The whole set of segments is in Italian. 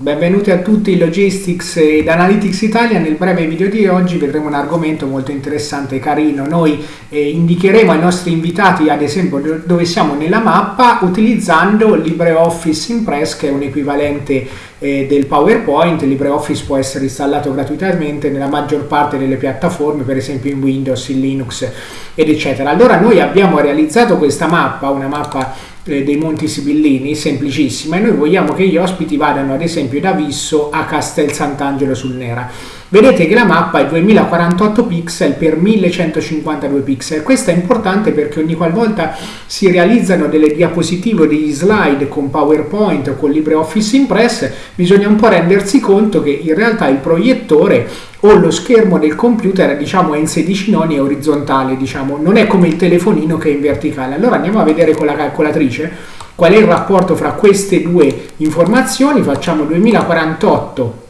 Benvenuti a tutti in Logistics ed Analytics Italia. Nel breve video di oggi vedremo un argomento molto interessante e carino. Noi eh, indicheremo ai nostri invitati, ad esempio, dove siamo nella mappa utilizzando LibreOffice Impress, che è un equivalente eh, del PowerPoint. LibreOffice può essere installato gratuitamente nella maggior parte delle piattaforme, per esempio in Windows, in Linux ed eccetera. Allora noi abbiamo realizzato questa mappa, una mappa dei Monti Sibillini, semplicissima, e noi vogliamo che gli ospiti vadano ad esempio da Visso a Castel Sant'Angelo sul Nera. Vedete che la mappa è 2048 pixel per 1152 pixel. Questo è importante perché ogni qualvolta si realizzano delle diapositive o degli slide con PowerPoint o con LibreOffice Impress, bisogna un po' rendersi conto che in realtà il proiettore o lo schermo del computer diciamo è in 16 noni e orizzontale, diciamo, non è come il telefonino che è in verticale. Allora andiamo a vedere con la calcolatrice qual è il rapporto fra queste due informazioni, facciamo 2048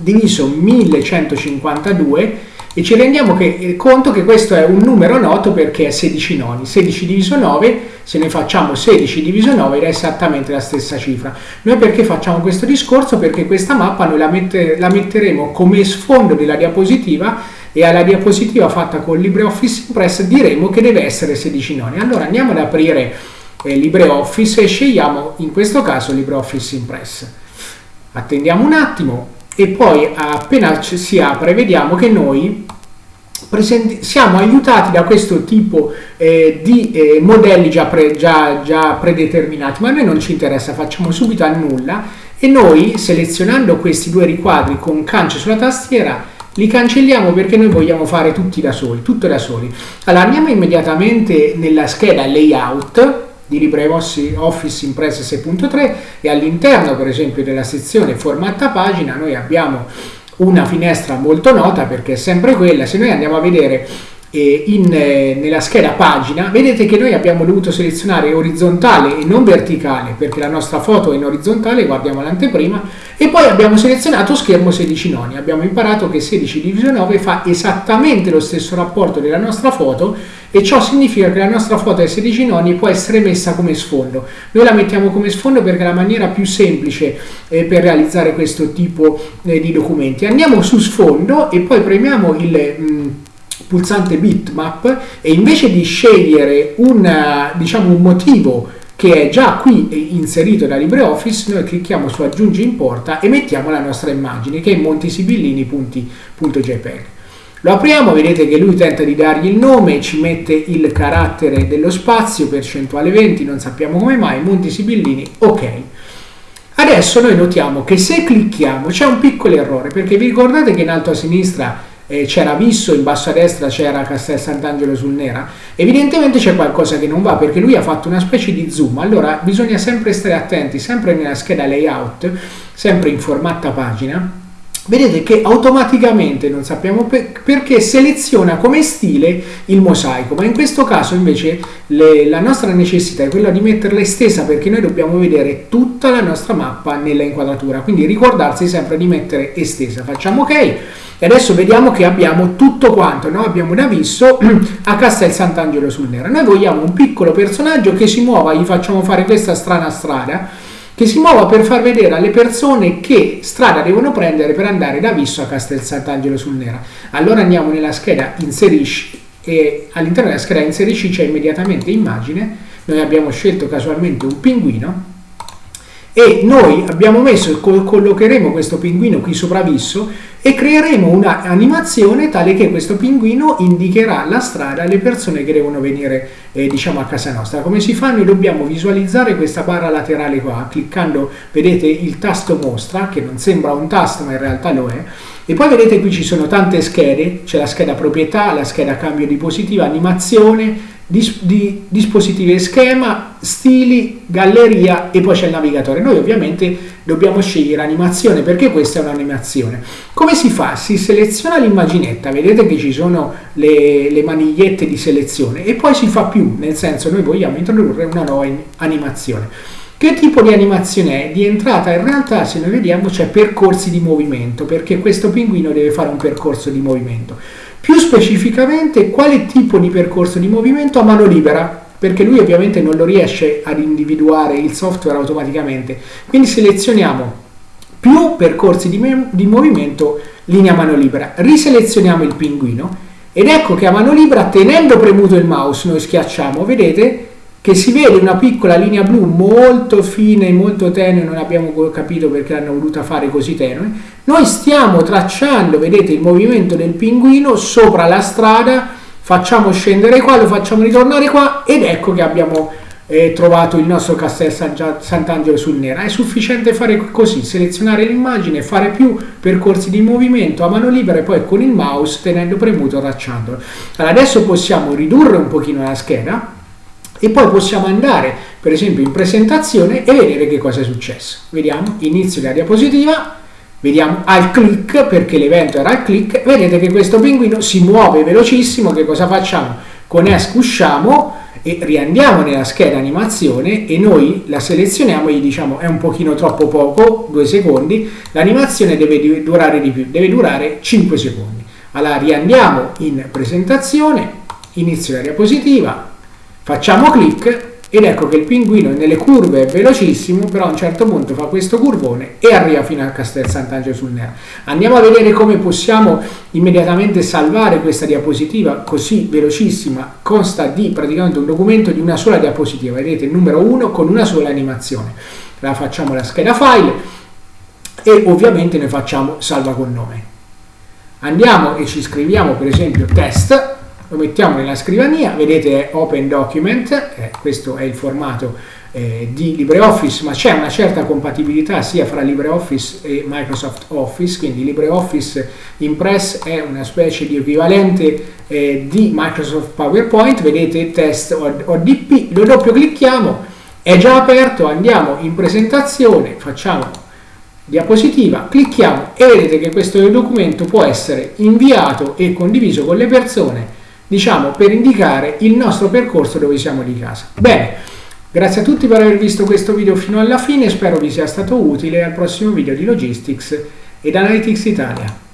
diviso 1152 e ci rendiamo che, eh, conto che questo è un numero noto perché è 16 noni. 16 diviso 9, se ne facciamo 16 diviso 9 è esattamente la stessa cifra. Noi perché facciamo questo discorso? Perché questa mappa noi la, mette, la metteremo come sfondo della diapositiva e alla diapositiva fatta con LibreOffice Impress diremo che deve essere 16 noni. Allora andiamo ad aprire eh, LibreOffice e scegliamo in questo caso LibreOffice Impress. Attendiamo un attimo, e poi appena si apre vediamo che noi siamo aiutati da questo tipo eh, di eh, modelli già, pre già, già predeterminati, ma a noi non ci interessa, facciamo subito a nulla e noi selezionando questi due riquadri con cance sulla tastiera li cancelliamo perché noi vogliamo fare tutti da soli, tutto da soli. Allora andiamo immediatamente nella scheda layout di LibreOffice Impress 6.3 e all'interno per esempio della sezione formatta pagina noi abbiamo una finestra molto nota perché è sempre quella, se noi andiamo a vedere in, eh, nella scheda pagina vedete che noi abbiamo dovuto selezionare orizzontale e non verticale perché la nostra foto è in orizzontale, guardiamo l'anteprima e poi abbiamo selezionato schermo 16 noni, abbiamo imparato che 16 diviso 9 fa esattamente lo stesso rapporto della nostra foto e ciò significa che la nostra foto ai 16 noni può essere messa come sfondo. Noi la mettiamo come sfondo perché è la maniera più semplice eh, per realizzare questo tipo eh, di documenti. Andiamo su sfondo e poi premiamo il mh, mm, pulsante bitmap e invece di scegliere una, diciamo, un motivo che è già qui inserito da LibreOffice, noi clicchiamo su aggiungi importa e mettiamo la nostra immagine che è montisibillini.jpg. Lo apriamo, vedete che lui tenta di dargli il nome, ci mette il carattere dello spazio, percentuale 20, non sappiamo come mai, Monti Sibillini, ok. Adesso noi notiamo che se clicchiamo c'è un piccolo errore, perché vi ricordate che in alto a sinistra eh, c'era Visso, in basso a destra c'era Castel Sant'Angelo sul Nera? Evidentemente c'è qualcosa che non va, perché lui ha fatto una specie di zoom, allora bisogna sempre stare attenti, sempre nella scheda layout, sempre in formatta pagina, vedete che automaticamente, non sappiamo per, perché, seleziona come stile il mosaico, ma in questo caso invece le, la nostra necessità è quella di metterla estesa perché noi dobbiamo vedere tutta la nostra mappa nella inquadratura, quindi ricordarsi sempre di mettere estesa. Facciamo ok e adesso vediamo che abbiamo tutto quanto, no? abbiamo da Visso a Castel Sant'Angelo sul Nero. Noi vogliamo un piccolo personaggio che si muova, gli facciamo fare questa strana strada, che si muova per far vedere alle persone che strada devono prendere per andare da Visso a Castel Sant'Angelo sul Nera. Allora andiamo nella scheda inserisci e all'interno della scheda inserisci c'è immediatamente immagine, noi abbiamo scelto casualmente un pinguino e noi abbiamo messo, collocheremo questo pinguino qui sopra Visso e creeremo un'animazione tale che questo pinguino indicherà la strada alle persone che devono venire eh, diciamo a casa nostra. Come si fa? Noi dobbiamo visualizzare questa barra laterale qua, cliccando, vedete il tasto mostra, che non sembra un tasto ma in realtà lo è, e poi vedete qui ci sono tante schede, c'è la scheda proprietà, la scheda cambio di positiva, animazione, dis di dispositivi e schema, stili, galleria e poi c'è il navigatore. Noi ovviamente dobbiamo scegliere animazione perché questa è un'animazione. Come si fa? Si seleziona l'immaginetta, vedete che ci sono le, le, manigliette di selezione e poi si fa più, nel senso noi vogliamo introdurre una nuova animazione. Che tipo di animazione è? Di entrata in realtà se noi vediamo c'è percorsi di movimento perché questo pinguino deve fare un percorso di movimento. Più specificamente quale tipo di percorso di movimento a mano libera, perché lui ovviamente non lo riesce ad individuare il software automaticamente. Quindi selezioniamo più percorsi di, di movimento linea mano libera. Riselezioniamo il pinguino ed ecco che a mano libera, tenendo premuto il mouse, noi schiacciamo, vedete che si vede una piccola linea blu molto fine, molto tenue, non abbiamo capito perché l'hanno voluta fare così tenue. Noi stiamo tracciando, vedete, il movimento del pinguino sopra la strada, facciamo scendere qua, lo facciamo ritornare qua ed ecco che abbiamo eh, trovato il nostro Castel Sant'Angelo sul Nera. È sufficiente fare così, selezionare l'immagine, fare più percorsi di movimento a mano libera e poi con il mouse tenendo premuto tracciandolo. Allora, adesso possiamo ridurre un pochino la scheda e poi possiamo andare per esempio in presentazione e vedere che cosa è successo. Vediamo, inizio la diapositiva, vediamo al click perché l'evento era al click, vedete che questo pinguino si muove velocissimo, che cosa facciamo? Con ESC usciamo e riandiamo nella scheda animazione e noi la selezioniamo e gli diciamo è un pochino troppo poco, due secondi, l'animazione deve durare di più, deve durare 5 secondi. Allora riandiamo in presentazione, inizio la diapositiva, Facciamo clic ed ecco che il pinguino nelle curve è velocissimo, però a un certo punto fa questo curvone e arriva fino al Castel Sant'Angelo sul Nera. Andiamo a vedere come possiamo immediatamente salvare questa diapositiva così velocissima, consta di praticamente un documento di una sola diapositiva, vedete il numero 1 con una sola animazione. La facciamo la scheda file e ovviamente ne facciamo salva con nome. Andiamo e ci scriviamo per esempio test lo mettiamo nella scrivania, vedete è Open Document, eh, questo è il formato eh, di LibreOffice, ma c'è una certa compatibilità sia fra LibreOffice e Microsoft Office, quindi LibreOffice Impress è una specie di equivalente eh, di Microsoft PowerPoint, vedete test ODP, lo doppio clicchiamo, è già aperto, andiamo in presentazione, facciamo diapositiva, clicchiamo e vedete che questo documento può essere inviato e condiviso con le persone diciamo, per indicare il nostro percorso dove siamo di casa. Bene, grazie a tutti per aver visto questo video fino alla fine, spero vi sia stato utile al prossimo video di Logistics ed Analytics Italia.